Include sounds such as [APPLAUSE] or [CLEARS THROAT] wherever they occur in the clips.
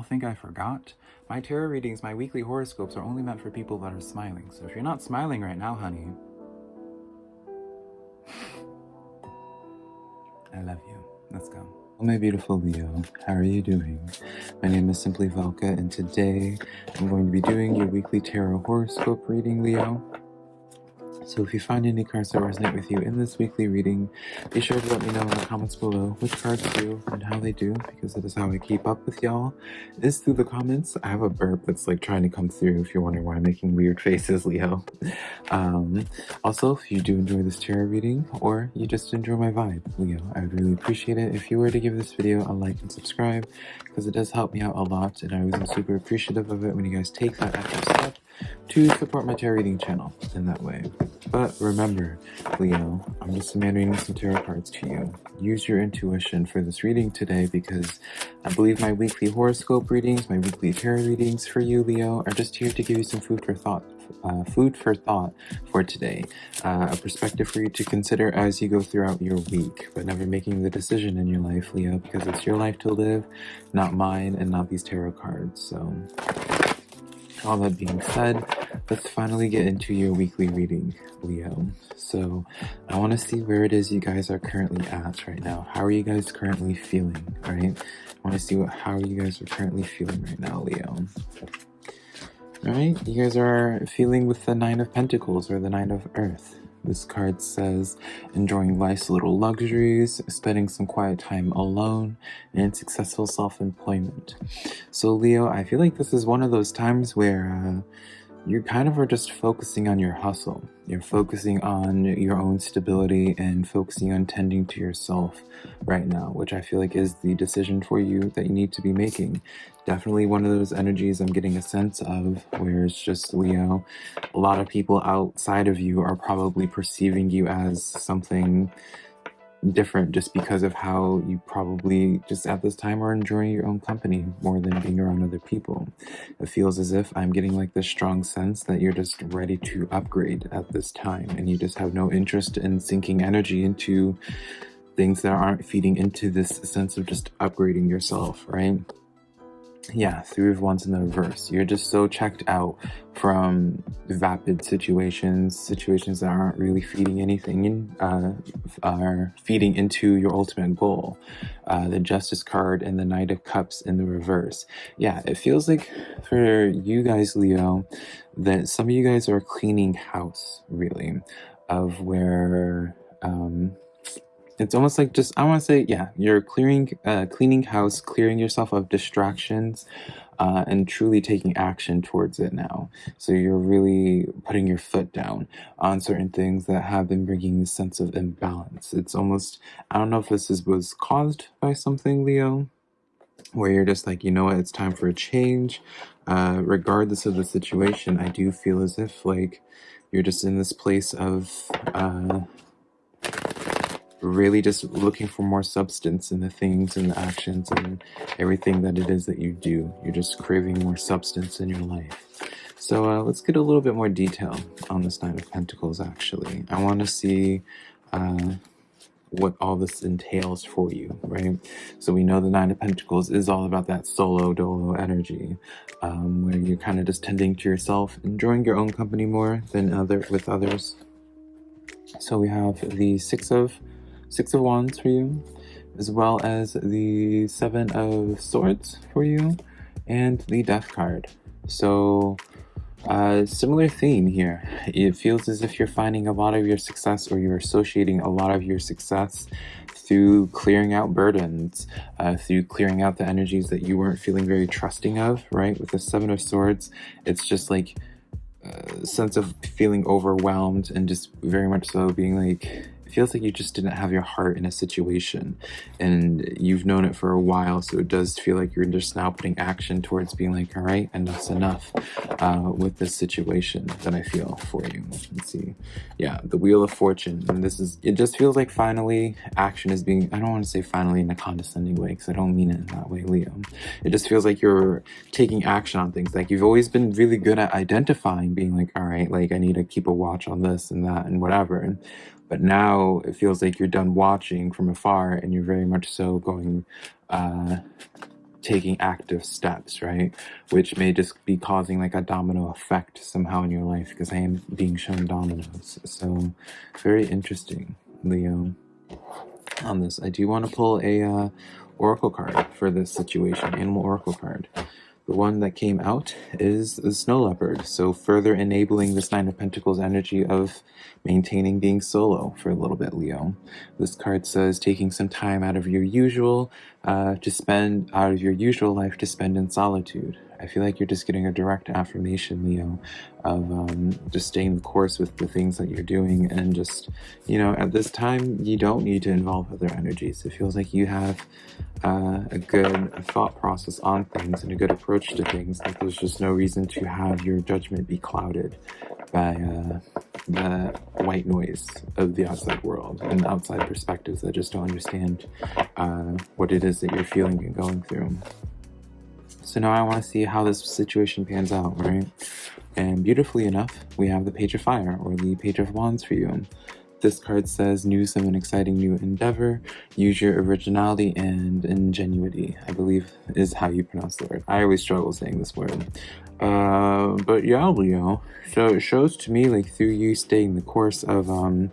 y'all think I forgot? My tarot readings, my weekly horoscopes are only meant for people that are smiling. So if you're not smiling right now, honey, [LAUGHS] I love you. Let's go. Oh, my beautiful Leo, how are you doing? My name is Simply Velka, and today I'm going to be doing your weekly tarot horoscope reading, Leo. So if you find any cards that resonate with you in this weekly reading, be sure to let me know in the comments below which cards do and how they do, because that is how I keep up with y'all, is through the comments. I have a burp that's like trying to come through if you're wondering why I'm making weird [LAUGHS] faces, Leo. Um, also, if you do enjoy this tarot reading, or you just enjoy my vibe, Leo, I would really appreciate it if you were to give this video a like and subscribe, because it does help me out a lot, and I was super appreciative of it when you guys take that extra step to support my tarot reading channel in that way. But remember, Leo, I'm just a man reading some tarot cards to you. Use your intuition for this reading today because I believe my weekly horoscope readings, my weekly tarot readings for you, Leo, are just here to give you some food for thought uh, food for thought for today, uh, a perspective for you to consider as you go throughout your week, but never making the decision in your life, Leo, because it's your life to live, not mine and not these tarot cards. So all that being said, let's finally get into your weekly reading, Leo. So I want to see where it is you guys are currently at right now. How are you guys currently feeling, all right? I want to see what how you guys are currently feeling right now, Leo. Alright, you guys are feeling with the Nine of Pentacles or the Nine of Earth. This card says enjoying life's little luxuries, spending some quiet time alone, and successful self-employment. So Leo, I feel like this is one of those times where uh, you kind of are just focusing on your hustle. You're focusing on your own stability and focusing on tending to yourself right now, which I feel like is the decision for you that you need to be making. Definitely one of those energies I'm getting a sense of where it's just, Leo, a lot of people outside of you are probably perceiving you as something different just because of how you probably just at this time are enjoying your own company more than being around other people. It feels as if I'm getting like this strong sense that you're just ready to upgrade at this time and you just have no interest in sinking energy into things that aren't feeding into this sense of just upgrading yourself, right? Yeah, three of wands in the reverse. You're just so checked out from vapid situations, situations that aren't really feeding anything in, uh, are feeding into your ultimate goal. Uh, the Justice card and the Knight of Cups in the reverse. Yeah, it feels like for you guys, Leo, that some of you guys are cleaning house, really, of where um, it's almost like just I want to say yeah you're clearing uh, cleaning house clearing yourself of distractions uh, and truly taking action towards it now. So you're really putting your foot down on certain things that have been bringing this sense of imbalance. It's almost I don't know if this is was caused by something Leo where you're just like you know what? It's time for a change. Uh, regardless of the situation I do feel as if like you're just in this place of uh, really just looking for more substance in the things and the actions and everything that it is that you do. You're just craving more substance in your life. So uh, let's get a little bit more detail on this Nine of Pentacles, actually. I want to see uh, what all this entails for you, right? So we know the Nine of Pentacles is all about that solo dolo energy, um, where you're kind of just tending to yourself, enjoying your own company more than other with others. So we have the Six of Six of Wands for you, as well as the Seven of Swords for you, and the Death card. So, uh, similar theme here. It feels as if you're finding a lot of your success or you're associating a lot of your success through clearing out burdens, uh, through clearing out the energies that you weren't feeling very trusting of, right? With the Seven of Swords, it's just like a sense of feeling overwhelmed and just very much so being like it feels like you just didn't have your heart in a situation and you've known it for a while so it does feel like you're just now putting action towards being like all right enough's enough uh, with this situation that I feel for you. Let's see. Yeah the wheel of fortune and this is it just feels like finally action is being I don't want to say finally in a condescending way because I don't mean it in that way Leo. It just feels like you're taking action on things like you've always been really good at identifying being like all right like I need to keep a watch on this and that and whatever. and but now it feels like you're done watching from afar and you're very much so going uh, taking active steps, right? Which may just be causing like a domino effect somehow in your life because I am being shown dominoes. So very interesting, Leo. On this, I do want to pull a uh, oracle card for this situation, animal oracle card. The one that came out is the Snow Leopard, so further enabling this Nine of Pentacles energy of maintaining being solo for a little bit, Leo. This card says taking some time out of your usual uh, to spend out of your usual life to spend in solitude. I feel like you're just getting a direct affirmation, Leo, of um, just staying the course with the things that you're doing. And just, you know, at this time, you don't need to involve other energies. It feels like you have uh, a good thought process on things and a good approach to things. Like there's just no reason to have your judgment be clouded by uh, the white noise of the outside world and outside perspectives that just don't understand uh, what it is that you're feeling and going through. So now I want to see how this situation pans out, right? And beautifully enough, we have the Page of Fire, or the Page of Wands for you. This card says, news of an exciting new endeavor, use your originality and ingenuity, I believe is how you pronounce the word. I always struggle saying this word. Uh, but yeah, Leo, so it shows to me, like, through you staying the course of, um,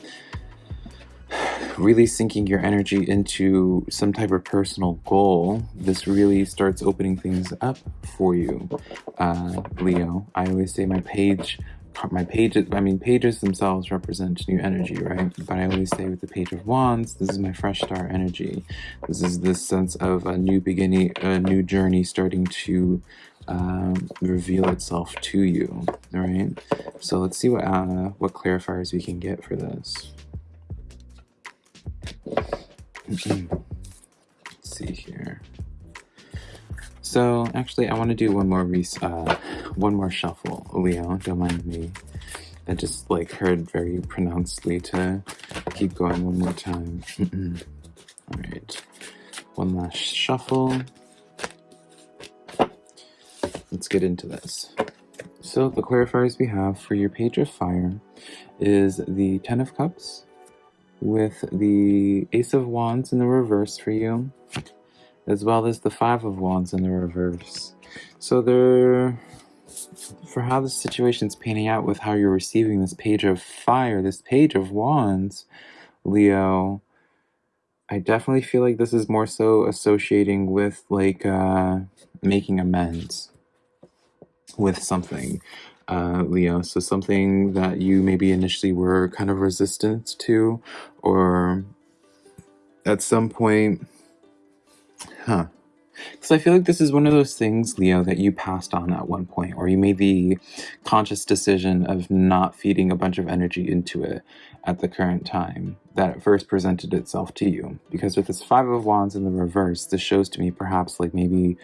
really sinking your energy into some type of personal goal, this really starts opening things up for you, uh, Leo. I always say my page, my pages, I mean, pages themselves represent new energy, right? But I always say with the Page of Wands, this is my fresh start energy. This is this sense of a new beginning, a new journey starting to um, reveal itself to you, all right? So let's see what, uh, what clarifiers we can get for this. Let's see here. So actually, I want to do one more uh, one more shuffle, Leo. Don't mind me. I just like heard very pronouncedly to keep going one more time. All right, one last shuffle. Let's get into this. So the clarifiers we have for your page of fire is the Ten of Cups, with the Ace of Wands in the reverse for you, as well as the Five of Wands in the reverse. So there, for how the situation's panning out with how you're receiving this page of fire, this page of wands, Leo, I definitely feel like this is more so associating with like uh, making amends with something uh, Leo. So something that you maybe initially were kind of resistant to, or at some point, huh? Because I feel like this is one of those things, Leo, that you passed on at one point, or you made the conscious decision of not feeding a bunch of energy into it at the current time that it first presented itself to you. Because with this Five of Wands in the reverse, this shows to me perhaps like maybe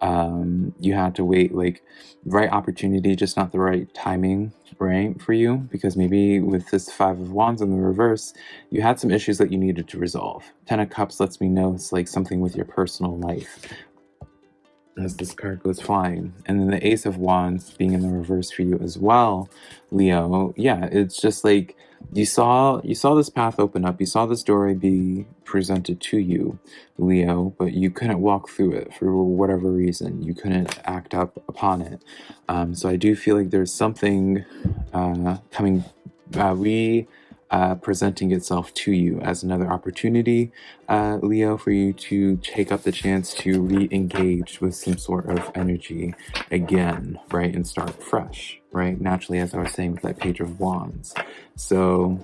um, you had to wait like right opportunity, just not the right timing, right, for you. Because maybe with this Five of Wands in the reverse, you had some issues that you needed to resolve. Ten of Cups lets me know it's like something with your personal life as this card goes flying. And then the Ace of Wands being in the reverse for you as well, Leo. Yeah, it's just like you saw you saw this path open up. You saw this story be presented to you, Leo, but you couldn't walk through it for whatever reason. You couldn't act up upon it. Um, so I do feel like there's something uh, coming. Uh, we uh, presenting itself to you as another opportunity, uh, Leo, for you to take up the chance to re-engage with some sort of energy again, right, and start fresh, right? Naturally, as I was saying with that Page of Wands. So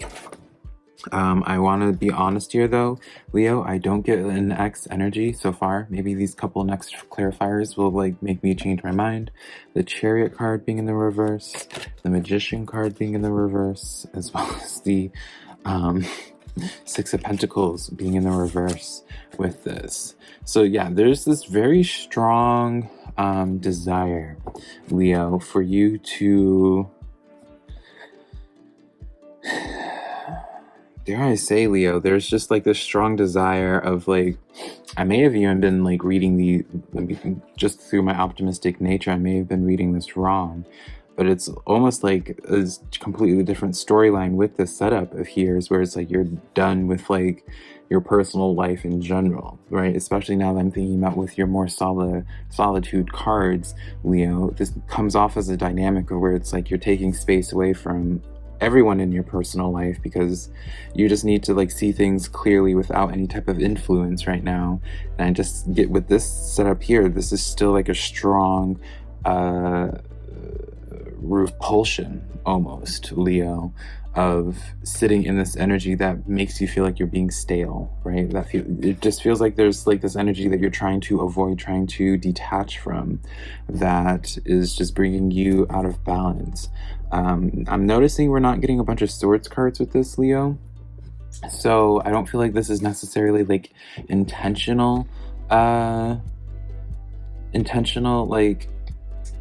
um, I want to be honest here though, Leo, I don't get an X energy so far. Maybe these couple next clarifiers will like make me change my mind. The Chariot card being in the reverse, the Magician card being in the reverse, as well [LAUGHS] as the um, [LAUGHS] Six of Pentacles being in the reverse with this. So yeah, there's this very strong um, desire, Leo, for you to dare I say, Leo, there's just like this strong desire of like, I may have even been like reading the, just through my optimistic nature, I may have been reading this wrong. but it's almost like a completely different storyline with this setup of here's where it's like you're done with like your personal life in general, right? Especially now that I'm thinking about with your more solid solitude cards, Leo, this comes off as a dynamic of where it's like you're taking space away from everyone in your personal life because you just need to like see things clearly without any type of influence right now. And I just get with this setup here, this is still like a strong uh repulsion almost, Leo, of sitting in this energy that makes you feel like you're being stale, right? That feel, it just feels like there's like this energy that you're trying to avoid, trying to detach from, that is just bringing you out of balance. Um, I'm noticing we're not getting a bunch of swords cards with this, Leo. So I don't feel like this is necessarily like intentional, uh, intentional like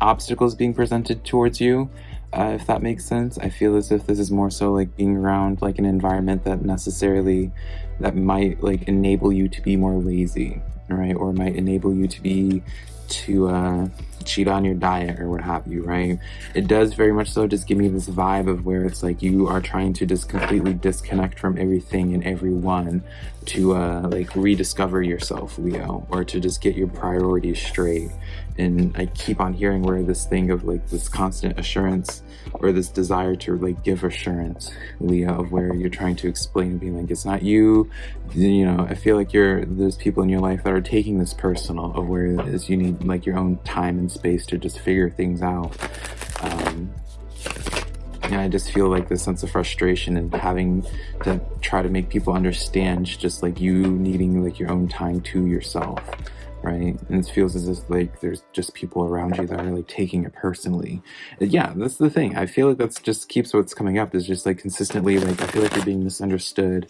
obstacles being presented towards you, uh, if that makes sense. I feel as if this is more so like being around like an environment that necessarily that might like enable you to be more lazy, right? Or might enable you to be to uh, cheat on your diet or what have you, right? It does very much so just give me this vibe of where it's like you are trying to just completely disconnect from everything and everyone to uh, like rediscover yourself, Leo, or to just get your priorities straight. And I keep on hearing where this thing of like this constant assurance or this desire to like give assurance, Leo, of where you're trying to explain being like, it's not you, you know, I feel like you're, there's people in your life that are taking this personal of where it is you need like your own time and space to just figure things out. Um, and I just feel like this sense of frustration and having to try to make people understand just like you needing like your own time to yourself right? And it feels as if like there's just people around you that are like taking it personally. Yeah that's the thing. I feel like that's just keeps what's coming up is just like consistently like i feel like you're being misunderstood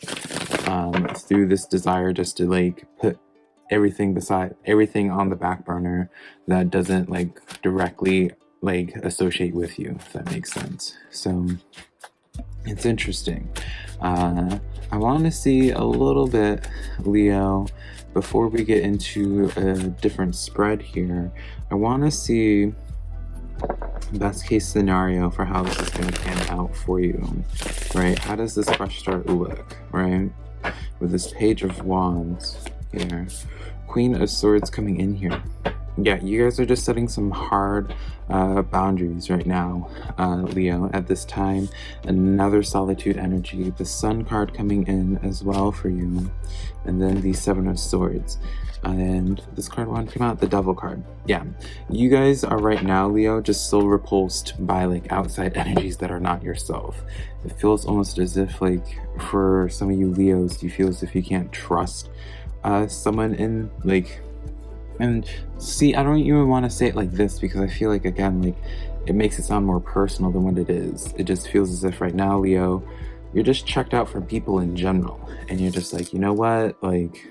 um through this desire just to like put everything beside everything on the back burner that doesn't like directly like associate with you if that makes sense. So it's interesting. Uh i want to see a little bit leo before we get into a different spread here i want to see best case scenario for how this is going to pan out for you right? How does this fresh start look right? With this page of wands here Queen of Swords coming in here. Yeah, you guys are just setting some hard uh, boundaries right now, uh, Leo, at this time. Another Solitude energy, the Sun card coming in as well for you, and then the Seven of Swords. And this card one came out, the Devil card. Yeah, you guys are right now, Leo, just so repulsed by like outside energies that are not yourself. It feels almost as if like for some of you Leos, you feel as if you can't trust uh, someone in like and see I don't even want to say it like this because I feel like again like it makes it sound more personal than what it is. It just feels as if right now Leo you're just checked out from people in general. And you're just like you know what? Like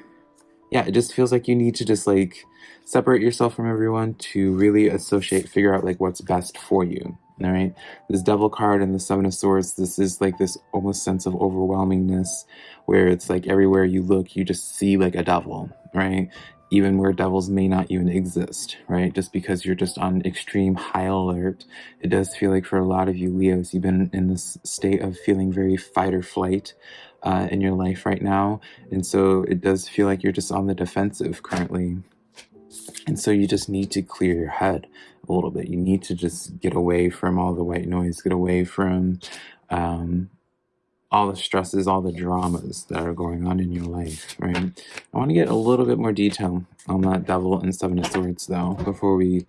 yeah it just feels like you need to just like separate yourself from everyone to really associate figure out like what's best for you all right? This devil card and the seven of swords this is like this almost sense of overwhelmingness where it's like everywhere you look you just see like a devil right? Even where devils may not even exist right? Just because you're just on extreme high alert it does feel like for a lot of you leos you've been in this state of feeling very fight or flight uh, in your life right now. And so it does feel like you're just on the defensive currently and so you just need to clear your head a little bit. You need to just get away from all the white noise, get away from um, all the stresses, all the dramas that are going on in your life, right? I want to get a little bit more detail on that Devil and Seven of Swords, though, before we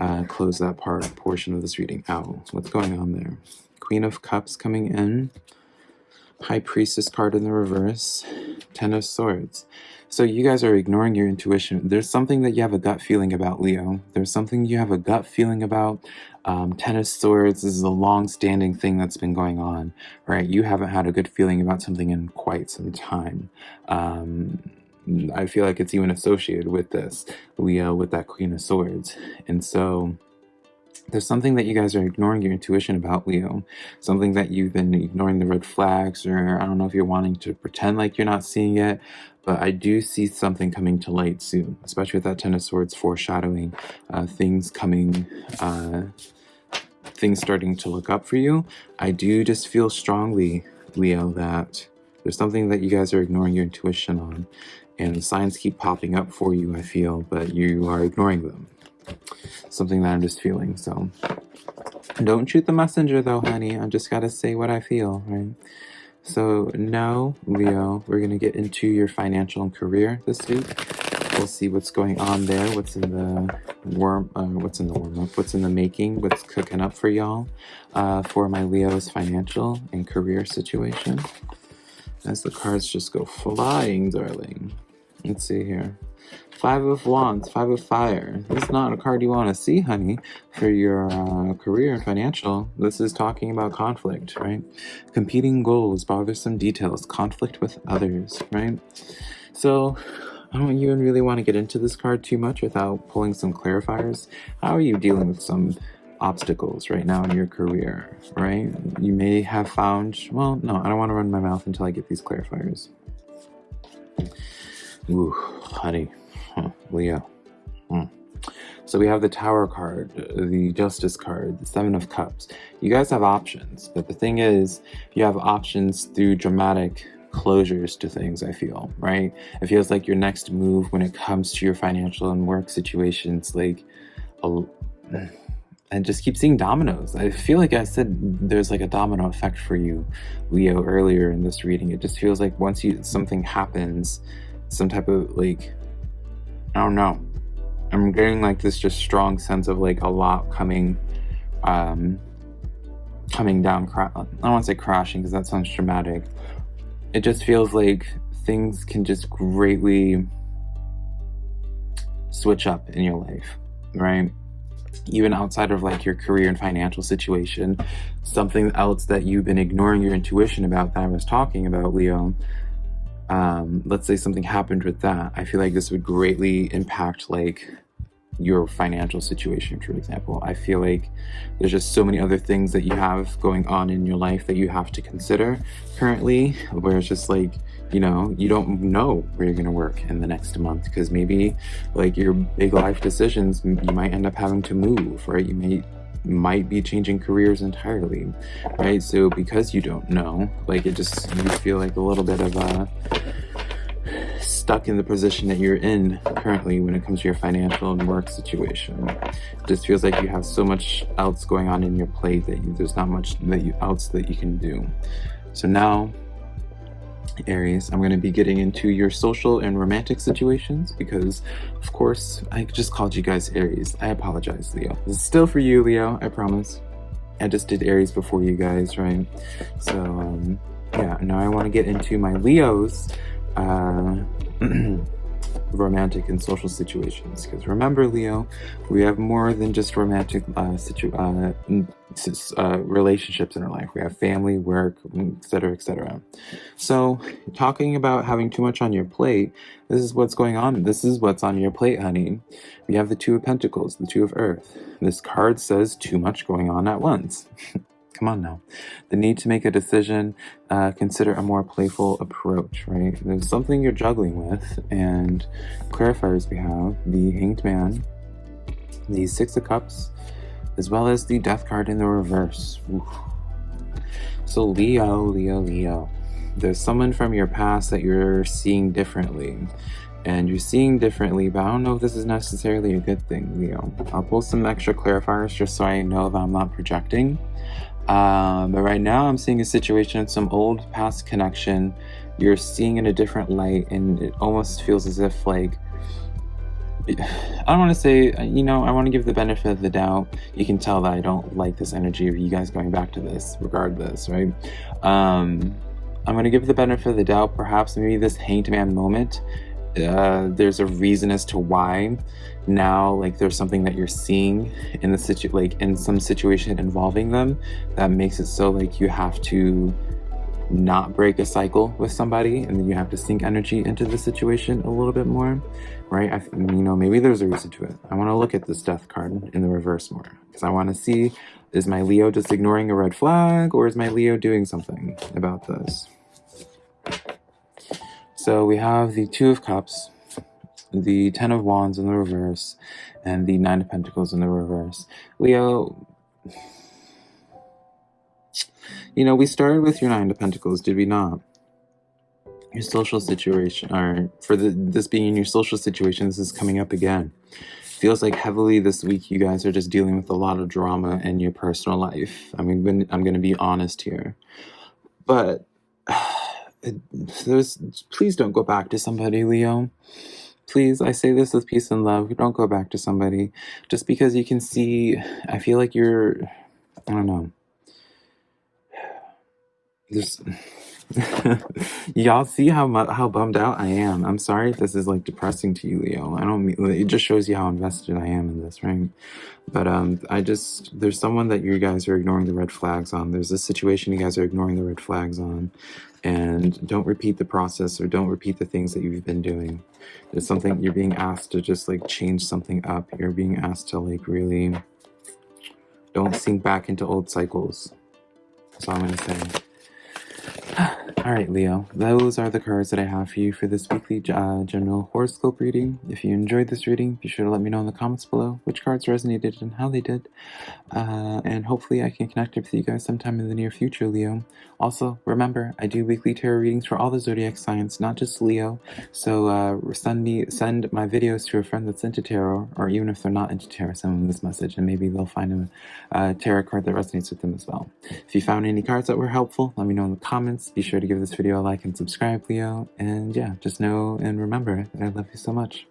uh, close that part portion of this reading out. What's going on there? Queen of Cups coming in. High Priestess card in the reverse. Ten of Swords. So you guys are ignoring your intuition. There's something that you have a gut feeling about, Leo. There's something you have a gut feeling about. Um, Ten of Swords is a long-standing thing that's been going on, right? You haven't had a good feeling about something in quite some time. Um, I feel like it's even associated with this, Leo, with that Queen of Swords. And so there's something that you guys are ignoring your intuition about, Leo. Something that you've been ignoring the red flags, or I don't know if you're wanting to pretend like you're not seeing it, but I do see something coming to light soon, especially with that Ten of Swords foreshadowing uh, things coming, uh, things starting to look up for you. I do just feel strongly, Leo, that there's something that you guys are ignoring your intuition on. And signs keep popping up for you, I feel, but you are ignoring them. Something that I'm just feeling, so. Don't shoot the messenger though, honey. I just gotta say what I feel, right? So now, Leo, we're gonna get into your financial and career this week. We'll see what's going on there, what's in the warm, uh, what's in the warm up, what's in the making, what's cooking up for y'all uh, for my Leo's financial and career situation. As the cards just go flying, darling. Let's see here. Five of Wands, Five of Fire. This is not a card you want to see, honey, for your uh, career and financial. This is talking about conflict, right? Competing goals, bothersome details, conflict with others, right? So I don't even really want to get into this card too much without pulling some clarifiers. How are you dealing with some obstacles right now in your career, right? You may have found, well, no, I don't want to run my mouth until I get these clarifiers. Ooh, honey, huh, Leo. Hmm. So we have the Tower card, the Justice card, the Seven of Cups. You guys have options, but the thing is, you have options through dramatic closures to things, I feel, right? It feels like your next move when it comes to your financial and work situations, like, a, [CLEARS THROAT] and just keep seeing dominoes. I feel like I said there's like a domino effect for you, Leo, earlier in this reading. It just feels like once you something happens, some type of like, I don't know. I'm getting like this just strong sense of like a lot coming, um, coming down. I don't want to say crashing because that sounds dramatic. It just feels like things can just greatly switch up in your life, right? Even outside of like your career and financial situation, something else that you've been ignoring your intuition about that I was talking about, Leo, um, let's say something happened with that, I feel like this would greatly impact like your financial situation, for example. I feel like there's just so many other things that you have going on in your life that you have to consider currently, where it's just like, you know, you don't know where you're going to work in the next month because maybe like your big life decisions, you might end up having to move, right? You may might be changing careers entirely, right? So because you don't know, like it just, you feel like a little bit of a, stuck in the position that you're in currently when it comes to your financial and work situation. It just feels like you have so much else going on in your plate that you, there's not much that you else that you can do. So now Aries, I'm going to be getting into your social and romantic situations because, of course, I just called you guys Aries. I apologize, Leo. This is still for you, Leo, I promise. I just did Aries before you guys, right? So, um, yeah, now I want to get into my Leos. Uh, [CLEARS THROAT] romantic and social situations. Because remember leo we have more than just romantic uh, situ uh, uh, relationships in our life. We have family work etc etc so talking about having too much on your plate this is what's going on. This is what's on your plate honey. We have the two of pentacles the two of earth. This card says too much going on at once [LAUGHS] Come on now. The need to make a decision, uh, consider a more playful approach, right? There's something you're juggling with, and clarifiers we have the Hanged Man, the Six of Cups, as well as the Death card in the reverse. Oof. So Leo, Leo, Leo. There's someone from your past that you're seeing differently and you're seeing differently, but I don't know if this is necessarily a good thing, Leo. I'll pull some extra clarifiers just so I know that I'm not projecting. Um, but right now I'm seeing a situation, of some old past connection. You're seeing in a different light and it almost feels as if like, [SIGHS] I don't want to say, you know, I want to give the benefit of the doubt. You can tell that I don't like this energy of you guys going back to this regardless, right? Um, I'm going to give the benefit of the doubt. Perhaps maybe this hanged man moment uh, there's a reason as to why now like there's something that you're seeing in the situ like in some situation involving them that makes it so like you have to not break a cycle with somebody and then you have to sink energy into the situation a little bit more right? I, you know maybe there's a reason to it. I want to look at this death card in the reverse more because i want to see is my leo just ignoring a red flag or is my leo doing something about this so we have the Two of Cups, the Ten of Wands in the reverse, and the Nine of Pentacles in the reverse. Leo, You know, we started with your Nine of Pentacles, did we not? Your social situation, or for the, this being in your social situation, this is coming up again. Feels like heavily this week you guys are just dealing with a lot of drama in your personal life. I mean, I'm going to be honest here. But there's, please don't go back to somebody, Leo. Please, I say this with peace and love. Don't go back to somebody. Just because you can see, I feel like you're, I don't know. There's, [LAUGHS] y'all see how how bummed out I am. I'm sorry if this is like depressing to you, Leo. I don't mean it just shows you how invested I am in this, right? But um, I just there's someone that you guys are ignoring the red flags on. There's a situation you guys are ignoring the red flags on, and don't repeat the process or don't repeat the things that you've been doing. There's something you're being asked to just like change something up. You're being asked to like really don't sink back into old cycles. That's all I'm gonna say. [SIGHS] All right, Leo, those are the cards that I have for you for this weekly uh, general horoscope reading. If you enjoyed this reading, be sure to let me know in the comments below which cards resonated and how they did. Uh, and hopefully I can connect with you guys sometime in the near future, Leo. Also, remember, I do weekly tarot readings for all the zodiac signs, not just Leo. So uh, send me send my videos to a friend that's into tarot, or even if they're not into tarot, send them this message, and maybe they'll find a, a tarot card that resonates with them as well. If you found any cards that were helpful, let me know in the comments. Be sure to give this video a like and subscribe, Leo. And yeah, just know and remember that I love you so much.